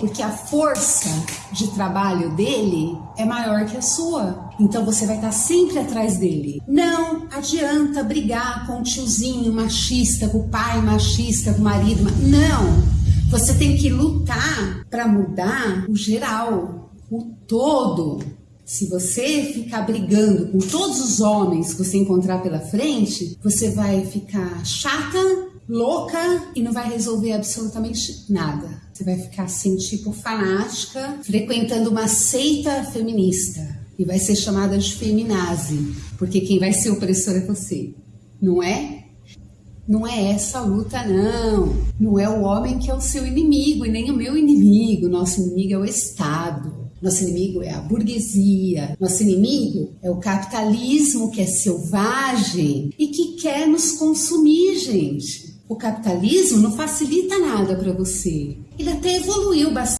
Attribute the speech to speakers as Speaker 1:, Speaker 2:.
Speaker 1: Porque a força de trabalho dele é maior que a sua. Então você vai estar sempre atrás dele. Não adianta brigar com o tiozinho machista, com o pai machista, com o marido. Não! Você tem que lutar para mudar o geral, o todo. Se você ficar brigando com todos os homens que você encontrar pela frente, você vai ficar chata, louca e não vai resolver absolutamente nada. Você vai ficar assim, tipo, fanática, frequentando uma seita feminista e vai ser chamada de feminazi, porque quem vai ser opressor é você, não é? Não é essa a luta, não. Não é o homem que é o seu inimigo e nem o meu inimigo. Nosso inimigo é o Estado. Nosso inimigo é a burguesia. Nosso inimigo é o capitalismo que é selvagem e que quer nos consumir, gente. O capitalismo não facilita nada para você. Ele até evoluiu bastante.